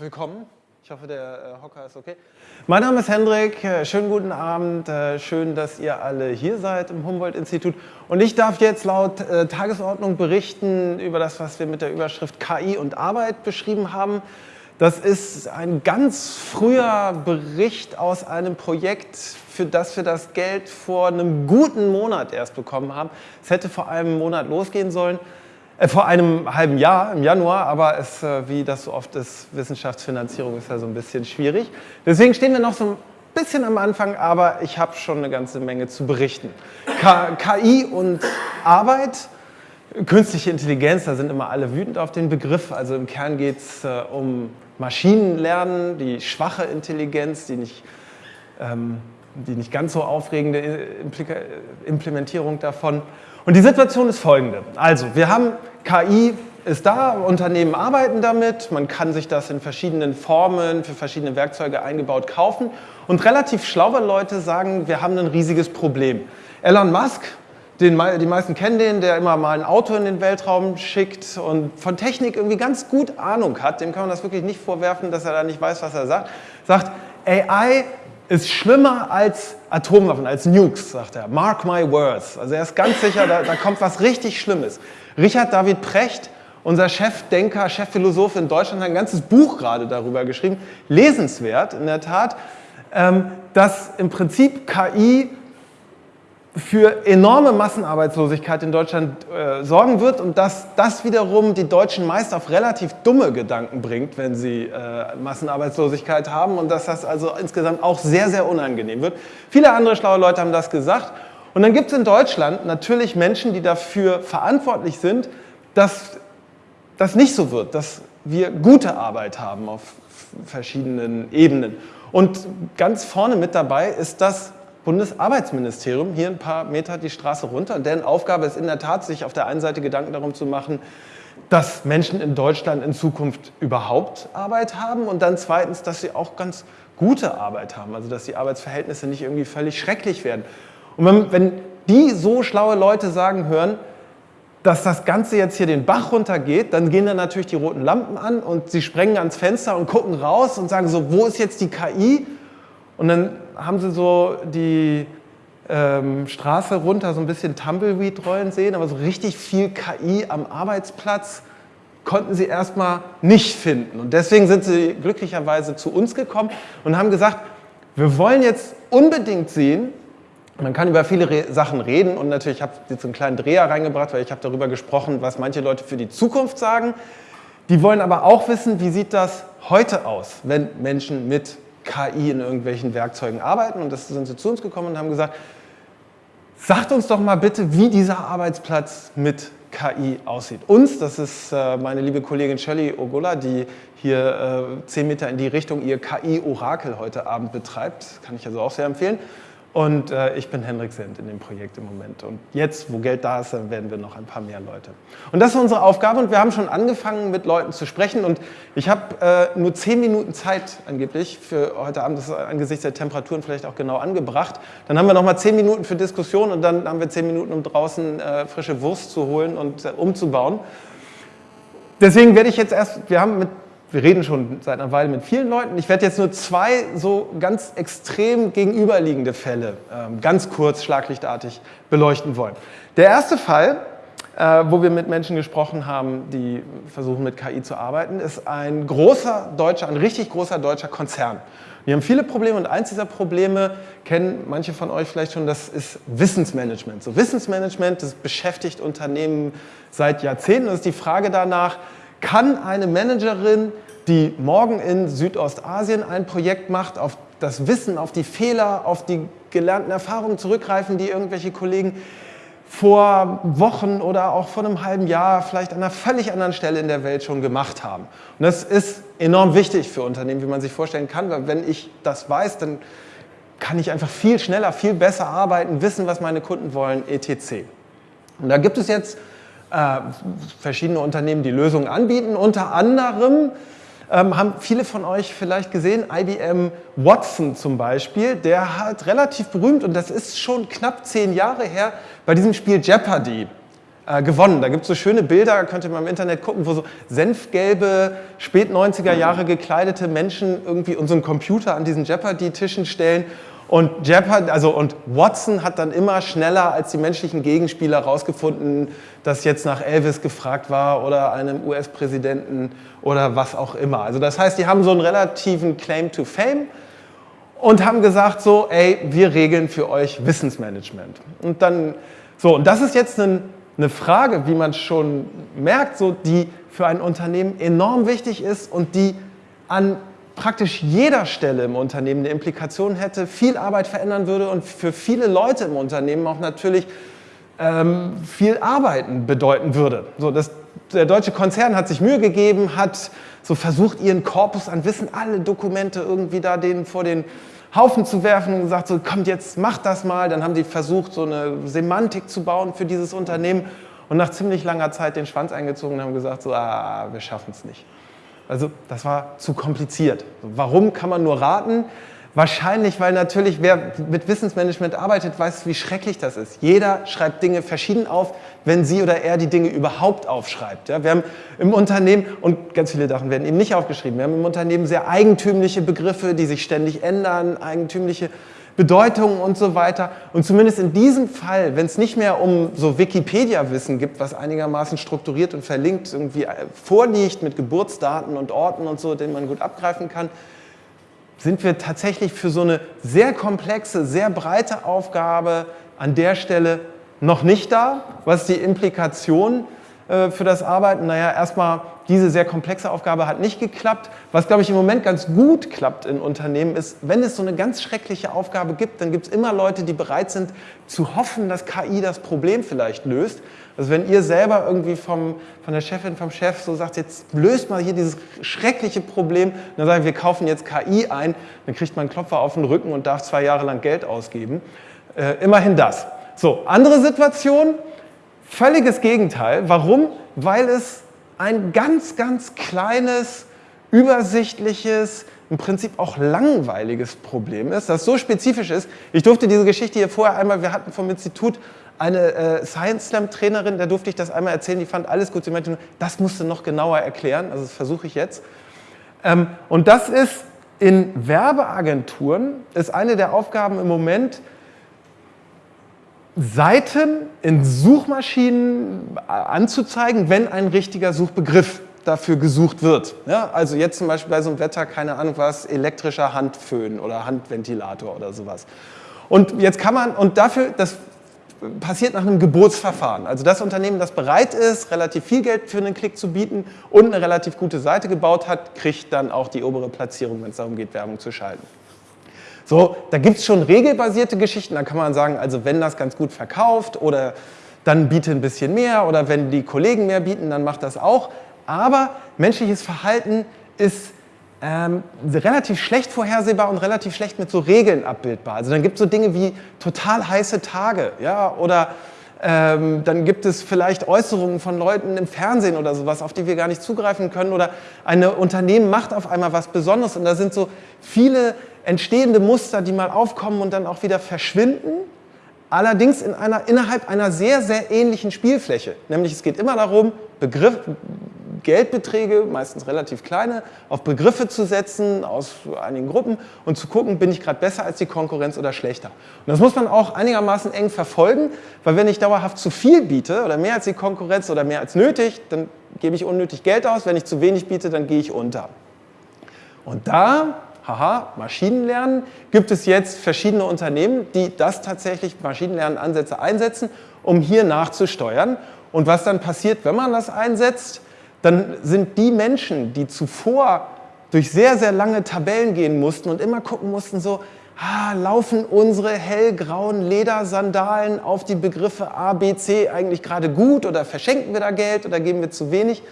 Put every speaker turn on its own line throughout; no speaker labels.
willkommen. Ich hoffe, der äh, Hocker ist okay. Mein Name ist Hendrik. Äh, schönen guten Abend. Äh, schön, dass ihr alle hier seid im Humboldt-Institut. Und ich darf jetzt laut Tagesordnung berichten über das, was wir mit der Überschrift KI und Arbeit beschrieben haben. Das ist ein ganz früher Bericht aus einem Projekt, für das wir das Geld vor einem guten Monat erst bekommen haben. Es hätte vor einem Monat losgehen sollen. Äh, vor einem halben Jahr, im Januar, aber es, äh, wie das so oft ist, Wissenschaftsfinanzierung ist ja so ein bisschen schwierig. Deswegen stehen wir noch so ein bisschen am Anfang, aber ich habe schon eine ganze Menge zu berichten. KI und Arbeit, künstliche Intelligenz, da sind immer alle wütend auf den Begriff. Also im Kern geht es äh, um Maschinenlernen, die schwache Intelligenz, die nicht, ähm, die nicht ganz so aufregende Implika Implementierung davon. Und die Situation ist folgende. Also, wir haben KI ist da, Unternehmen arbeiten damit, man kann sich das in verschiedenen Formen für verschiedene Werkzeuge eingebaut kaufen und relativ schlaue Leute sagen, wir haben ein riesiges Problem. Elon Musk, den, die meisten kennen den, der immer mal ein Auto in den Weltraum schickt und von Technik irgendwie ganz gut Ahnung hat, dem kann man das wirklich nicht vorwerfen, dass er da nicht weiß, was er sagt, sagt, AI ist schlimmer als Atomwaffen, als Nukes, sagt er. Mark my words. Also er ist ganz sicher, da, da kommt was richtig Schlimmes. Richard David Precht, unser Chefdenker, Chefphilosoph in Deutschland, hat ein ganzes Buch gerade darüber geschrieben. Lesenswert, in der Tat, ähm, dass im Prinzip KI für enorme Massenarbeitslosigkeit in Deutschland äh, sorgen wird und dass das wiederum die Deutschen meist auf relativ dumme Gedanken bringt, wenn sie äh, Massenarbeitslosigkeit haben und dass das also insgesamt auch sehr, sehr unangenehm wird. Viele andere schlaue Leute haben das gesagt. Und dann gibt es in Deutschland natürlich Menschen, die dafür verantwortlich sind, dass das nicht so wird, dass wir gute Arbeit haben auf verschiedenen Ebenen. Und ganz vorne mit dabei ist das Bundesarbeitsministerium, hier ein paar Meter die Straße runter. Deren Aufgabe ist in der Tat, sich auf der einen Seite Gedanken darum zu machen, dass Menschen in Deutschland in Zukunft überhaupt Arbeit haben und dann zweitens, dass sie auch ganz gute Arbeit haben, also dass die Arbeitsverhältnisse nicht irgendwie völlig schrecklich werden. Und wenn, wenn die so schlaue Leute sagen hören, dass das Ganze jetzt hier den Bach runtergeht, dann gehen dann natürlich die roten Lampen an und sie sprengen ans Fenster und gucken raus und sagen so, wo ist jetzt die KI? Und dann haben sie so die ähm, Straße runter so ein bisschen Tumbleweed rollen sehen, aber so richtig viel KI am Arbeitsplatz konnten sie erstmal nicht finden. Und deswegen sind sie glücklicherweise zu uns gekommen und haben gesagt, wir wollen jetzt unbedingt sehen, man kann über viele Re Sachen reden und natürlich habe ich jetzt einen kleinen Dreher reingebracht, weil ich habe darüber gesprochen, was manche Leute für die Zukunft sagen. Die wollen aber auch wissen, wie sieht das heute aus, wenn Menschen mit KI in irgendwelchen Werkzeugen arbeiten. Und das sind sie zu uns gekommen und haben gesagt, sagt uns doch mal bitte, wie dieser Arbeitsplatz mit KI aussieht. Uns, das ist äh, meine liebe Kollegin Shirley Ogola, die hier äh, zehn Meter in die Richtung ihr KI-Orakel heute Abend betreibt. Kann ich also auch sehr empfehlen. Und äh, ich bin Hendrik Sendt in dem Projekt im Moment. Und jetzt, wo Geld da ist, dann werden wir noch ein paar mehr Leute. Und das ist unsere Aufgabe und wir haben schon angefangen, mit Leuten zu sprechen. Und ich habe äh, nur zehn Minuten Zeit angeblich für heute Abend, das ist angesichts der Temperaturen vielleicht auch genau angebracht. Dann haben wir noch mal zehn Minuten für Diskussion und dann haben wir zehn Minuten, um draußen äh, frische Wurst zu holen und äh, umzubauen. Deswegen werde ich jetzt erst, wir haben mit wir reden schon seit einer Weile mit vielen Leuten. Ich werde jetzt nur zwei so ganz extrem gegenüberliegende Fälle ähm, ganz kurz, schlaglichtartig beleuchten wollen. Der erste Fall, äh, wo wir mit Menschen gesprochen haben, die versuchen mit KI zu arbeiten, ist ein großer deutscher, ein richtig großer deutscher Konzern. Die haben viele Probleme und eins dieser Probleme kennen manche von euch vielleicht schon, das ist Wissensmanagement. So Wissensmanagement, das beschäftigt Unternehmen seit Jahrzehnten. Das ist die Frage danach, kann eine Managerin, die morgen in Südostasien ein Projekt macht, auf das Wissen, auf die Fehler, auf die gelernten Erfahrungen zurückgreifen, die irgendwelche Kollegen vor Wochen oder auch vor einem halben Jahr vielleicht an einer völlig anderen Stelle in der Welt schon gemacht haben. Und das ist enorm wichtig für Unternehmen, wie man sich vorstellen kann, weil wenn ich das weiß, dann kann ich einfach viel schneller, viel besser arbeiten, wissen, was meine Kunden wollen, etc. Und da gibt es jetzt äh, verschiedene Unternehmen, die Lösungen anbieten. Unter anderem ähm, haben viele von euch vielleicht gesehen, IBM Watson zum Beispiel, der hat relativ berühmt und das ist schon knapp zehn Jahre her, bei diesem Spiel Jeopardy äh, gewonnen. Da gibt es so schöne Bilder, könnt ihr mal im Internet gucken, wo so senfgelbe, spät 90er Jahre gekleidete Menschen irgendwie unseren Computer an diesen Jeopardy-Tischen stellen und Jeopardy, also und Watson hat dann immer schneller als die menschlichen Gegenspieler herausgefunden, dass jetzt nach Elvis gefragt war oder einem US-Präsidenten oder was auch immer. Also das heißt, die haben so einen relativen Claim to Fame und haben gesagt so, ey, wir regeln für euch Wissensmanagement. Und dann, so, und das ist jetzt eine, eine Frage, wie man schon merkt, so, die für ein Unternehmen enorm wichtig ist und die an praktisch jeder Stelle im Unternehmen eine Implikation hätte, viel Arbeit verändern würde und für viele Leute im Unternehmen auch natürlich ähm, viel Arbeiten bedeuten würde. So, das, der deutsche Konzern hat sich Mühe gegeben, hat so versucht, ihren Korpus an Wissen, alle Dokumente irgendwie da denen vor den Haufen zu werfen und gesagt, so kommt jetzt, macht das mal. Dann haben die versucht, so eine Semantik zu bauen für dieses Unternehmen und nach ziemlich langer Zeit den Schwanz eingezogen und haben gesagt, so, ah, wir schaffen es nicht. Also das war zu kompliziert. Warum kann man nur raten? Wahrscheinlich, weil natürlich wer mit Wissensmanagement arbeitet, weiß, wie schrecklich das ist. Jeder schreibt Dinge verschieden auf, wenn sie oder er die Dinge überhaupt aufschreibt. Ja, wir haben im Unternehmen, und ganz viele Sachen werden eben nicht aufgeschrieben, wir haben im Unternehmen sehr eigentümliche Begriffe, die sich ständig ändern, eigentümliche Bedeutungen und so weiter. Und zumindest in diesem Fall, wenn es nicht mehr um so Wikipedia-Wissen gibt, was einigermaßen strukturiert und verlinkt irgendwie äh, vorliegt mit Geburtsdaten und Orten und so, den man gut abgreifen kann, sind wir tatsächlich für so eine sehr komplexe, sehr breite Aufgabe an der Stelle noch nicht da. Was die Implikation für das Arbeiten? Naja, erstmal diese sehr komplexe Aufgabe hat nicht geklappt. Was, glaube ich, im Moment ganz gut klappt in Unternehmen ist, wenn es so eine ganz schreckliche Aufgabe gibt, dann gibt es immer Leute, die bereit sind zu hoffen, dass KI das Problem vielleicht löst. Also wenn ihr selber irgendwie vom, von der Chefin, vom Chef so sagt, jetzt löst mal hier dieses schreckliche Problem, dann sagen wir, wir kaufen jetzt KI ein, dann kriegt man einen Klopfer auf den Rücken und darf zwei Jahre lang Geld ausgeben. Äh, immerhin das. So, andere Situation, völliges Gegenteil. Warum? Weil es ein ganz, ganz kleines, übersichtliches, im Prinzip auch langweiliges Problem ist, das so spezifisch ist. Ich durfte diese Geschichte hier vorher einmal, wir hatten vom Institut eine äh, Science Slam Trainerin, da durfte ich das einmal erzählen, die fand alles gut. Sie meinte nur, das musste noch genauer erklären, also das versuche ich jetzt. Ähm, und das ist in Werbeagenturen, ist eine der Aufgaben im Moment, Seiten in Suchmaschinen anzuzeigen, wenn ein richtiger Suchbegriff dafür gesucht wird. Ja, also jetzt zum Beispiel bei so einem Wetter, keine Ahnung was, elektrischer Handföhn oder Handventilator oder sowas. Und jetzt kann man, und dafür, das passiert nach einem Geburtsverfahren. Also das Unternehmen, das bereit ist, relativ viel Geld für einen Klick zu bieten und eine relativ gute Seite gebaut hat, kriegt dann auch die obere Platzierung, wenn es darum geht, Werbung zu schalten. So, da gibt es schon regelbasierte Geschichten, da kann man sagen, also wenn das ganz gut verkauft oder dann biete ein bisschen mehr oder wenn die Kollegen mehr bieten, dann macht das auch. Aber menschliches Verhalten ist ähm, relativ schlecht vorhersehbar und relativ schlecht mit so Regeln abbildbar. Also dann gibt es so Dinge wie total heiße Tage ja, oder ähm, dann gibt es vielleicht Äußerungen von Leuten im Fernsehen oder sowas, auf die wir gar nicht zugreifen können oder ein Unternehmen macht auf einmal was Besonderes und da sind so viele entstehende Muster, die mal aufkommen und dann auch wieder verschwinden, allerdings in einer, innerhalb einer sehr, sehr ähnlichen Spielfläche. Nämlich es geht immer darum, Begriff, Geldbeträge, meistens relativ kleine, auf Begriffe zu setzen aus einigen Gruppen und zu gucken, bin ich gerade besser als die Konkurrenz oder schlechter. Und das muss man auch einigermaßen eng verfolgen, weil wenn ich dauerhaft zu viel biete oder mehr als die Konkurrenz oder mehr als nötig, dann gebe ich unnötig Geld aus. Wenn ich zu wenig biete, dann gehe ich unter. Und da haha, Maschinenlernen, gibt es jetzt verschiedene Unternehmen, die das tatsächlich Maschinenlernansätze einsetzen, um hier nachzusteuern. Und was dann passiert, wenn man das einsetzt, dann sind die Menschen, die zuvor durch sehr, sehr lange Tabellen gehen mussten und immer gucken mussten, so, ah, laufen unsere hellgrauen Ledersandalen auf die Begriffe A, B, C eigentlich gerade gut oder verschenken wir da Geld oder geben wir zu wenig?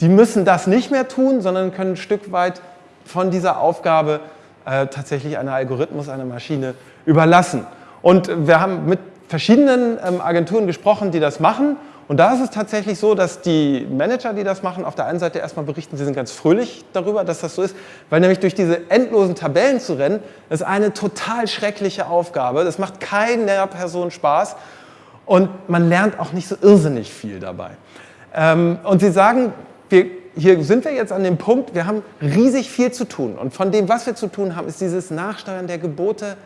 Die müssen das nicht mehr tun, sondern können ein Stück weit von dieser Aufgabe äh, tatsächlich einer Algorithmus, einer Maschine überlassen. Und wir haben mit verschiedenen ähm, Agenturen gesprochen, die das machen. Und da ist es tatsächlich so, dass die Manager, die das machen, auf der einen Seite erstmal berichten, sie sind ganz fröhlich darüber, dass das so ist, weil nämlich durch diese endlosen Tabellen zu rennen, ist eine total schreckliche Aufgabe. Das macht keiner Person Spaß. und man lernt auch nicht so irrsinnig viel dabei. Ähm, und sie sagen, wir, hier sind wir jetzt an dem Punkt, wir haben riesig viel zu tun. Und von dem, was wir zu tun haben, ist dieses Nachsteuern der Gebote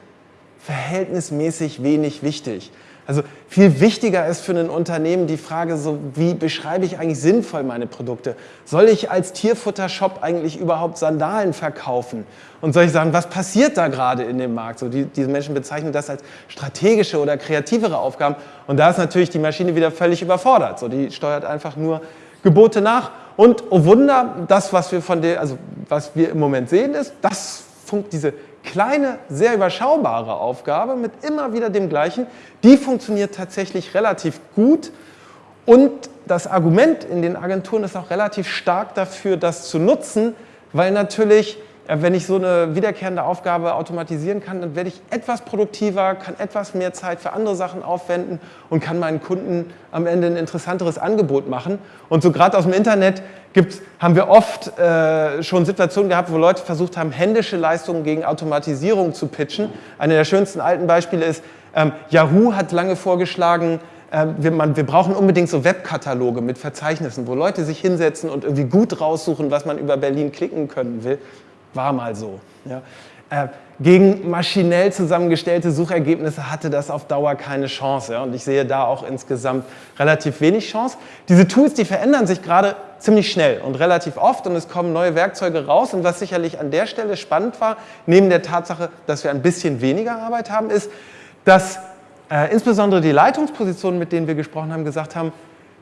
verhältnismäßig wenig wichtig. Also viel wichtiger ist für ein Unternehmen die Frage, so, wie beschreibe ich eigentlich sinnvoll meine Produkte? Soll ich als Tierfutter-Shop eigentlich überhaupt Sandalen verkaufen? Und soll ich sagen, was passiert da gerade in dem Markt? So, die, diese Menschen bezeichnen das als strategische oder kreativere Aufgaben. Und da ist natürlich die Maschine wieder völlig überfordert. So, die steuert einfach nur Gebote nach. Und oh Wunder, das, was wir, von der, also, was wir im Moment sehen, ist, dass diese kleine, sehr überschaubare Aufgabe mit immer wieder dem gleichen, die funktioniert tatsächlich relativ gut. Und das Argument in den Agenturen ist auch relativ stark dafür, das zu nutzen, weil natürlich wenn ich so eine wiederkehrende Aufgabe automatisieren kann, dann werde ich etwas produktiver, kann etwas mehr Zeit für andere Sachen aufwenden und kann meinen Kunden am Ende ein interessanteres Angebot machen. Und so gerade aus dem Internet gibt's, haben wir oft äh, schon Situationen gehabt, wo Leute versucht haben, händische Leistungen gegen Automatisierung zu pitchen. Eine der schönsten alten Beispiele ist, ähm, Yahoo hat lange vorgeschlagen, äh, wir, man, wir, brauchen unbedingt so Webkataloge mit Verzeichnissen, wo Leute sich hinsetzen und irgendwie gut raussuchen, was man über Berlin klicken können will. War mal so. Ja. Äh, gegen maschinell zusammengestellte Suchergebnisse hatte das auf Dauer keine Chance. Ja? Und ich sehe da auch insgesamt relativ wenig Chance. Diese Tools, die verändern sich gerade ziemlich schnell und relativ oft und es kommen neue Werkzeuge raus. Und was sicherlich an der Stelle spannend war, neben der Tatsache, dass wir ein bisschen weniger Arbeit haben, ist, dass äh, insbesondere die Leitungspositionen, mit denen wir gesprochen haben, gesagt haben,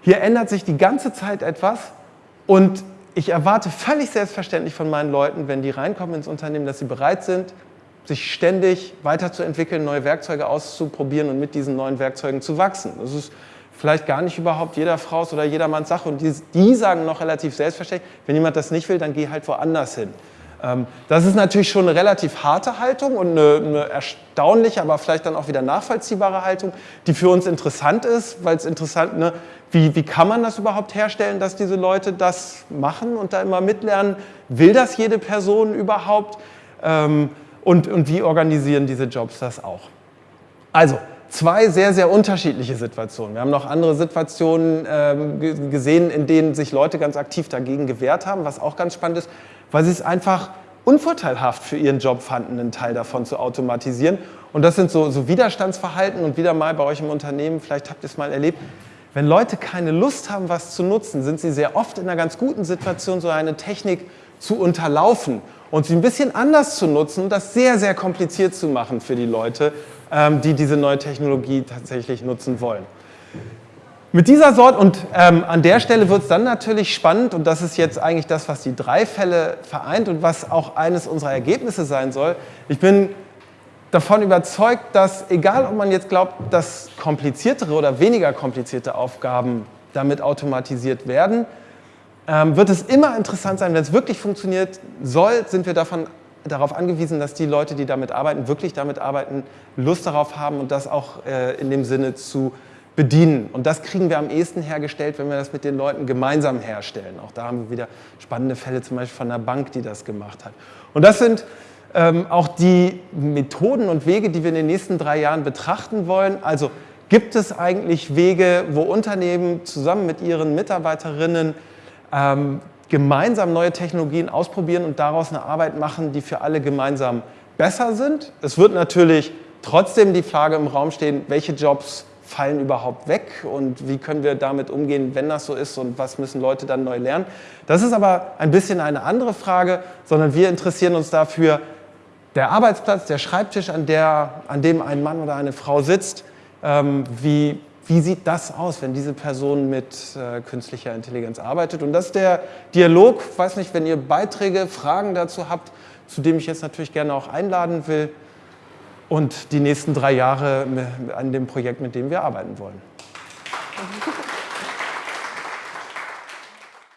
hier ändert sich die ganze Zeit etwas und ich erwarte völlig selbstverständlich von meinen Leuten, wenn die reinkommen ins Unternehmen, dass sie bereit sind, sich ständig weiterzuentwickeln, neue Werkzeuge auszuprobieren und mit diesen neuen Werkzeugen zu wachsen. Das ist vielleicht gar nicht überhaupt jeder Frau's oder jedermanns Sache und die, die sagen noch relativ selbstverständlich, wenn jemand das nicht will, dann geh halt woanders hin. Ähm, das ist natürlich schon eine relativ harte Haltung und eine, eine, erstaunliche, aber vielleicht dann auch wieder nachvollziehbare Haltung, die für uns interessant ist, weil es interessant, ne, wie, wie kann man das überhaupt herstellen, dass diese Leute das machen und da immer mitlernen? Will das jede Person überhaupt? Ähm, und, und wie organisieren diese Jobs das auch? Also, zwei sehr, sehr unterschiedliche Situationen. Wir haben noch andere Situationen ähm, gesehen, in denen sich Leute ganz aktiv dagegen gewehrt haben, was auch ganz spannend ist, weil sie es einfach unvorteilhaft für ihren Job fanden, einen Teil davon zu automatisieren. Und das sind so, so Widerstandsverhalten und wieder mal bei euch im Unternehmen, vielleicht habt ihr es mal erlebt, wenn Leute keine Lust haben, was zu nutzen, sind sie sehr oft in einer ganz guten Situation, so eine Technik zu unterlaufen und sie ein bisschen anders zu nutzen und das sehr, sehr kompliziert zu machen für die Leute, ähm, die diese neue Technologie tatsächlich nutzen wollen. Mit dieser Sorte, und ähm, an der Stelle wird es dann natürlich spannend, und das ist jetzt eigentlich das, was die drei Fälle vereint und was auch eines unserer Ergebnisse sein soll. Ich bin davon überzeugt, dass egal ob man jetzt glaubt, dass kompliziertere oder weniger komplizierte Aufgaben damit automatisiert werden, ähm, wird es immer interessant sein, wenn es wirklich funktioniert soll, sind wir davon, darauf angewiesen, dass die Leute, die damit arbeiten, wirklich damit arbeiten, Lust darauf haben und das auch äh, in dem Sinne zu bedienen. Und das kriegen wir am ehesten hergestellt, wenn wir das mit den Leuten gemeinsam herstellen. Auch da haben wir wieder spannende Fälle, zum Beispiel von einer Bank, die das gemacht hat. Und das sind ähm, auch die Methoden und Wege, die wir in den nächsten drei Jahren betrachten wollen. Also gibt es eigentlich Wege, wo Unternehmen zusammen mit ihren Mitarbeiterinnen ähm, gemeinsam neue Technologien ausprobieren und daraus eine Arbeit machen, die für alle gemeinsam besser sind. Es wird natürlich trotzdem die Frage im Raum stehen, welche Jobs fallen überhaupt weg und wie können wir damit umgehen, wenn das so ist und was müssen Leute dann neu lernen. Das ist aber ein bisschen eine andere Frage, sondern wir interessieren uns dafür, der Arbeitsplatz, der Schreibtisch, an, der, an dem ein Mann oder eine Frau sitzt, ähm, wie, wie sieht das aus, wenn diese Person mit äh, künstlicher Intelligenz arbeitet? Und das ist der Dialog, ich weiß nicht, wenn ihr Beiträge, Fragen dazu habt, zu dem ich jetzt natürlich gerne auch einladen will und die nächsten drei Jahre an dem Projekt, mit dem wir arbeiten wollen. Mhm.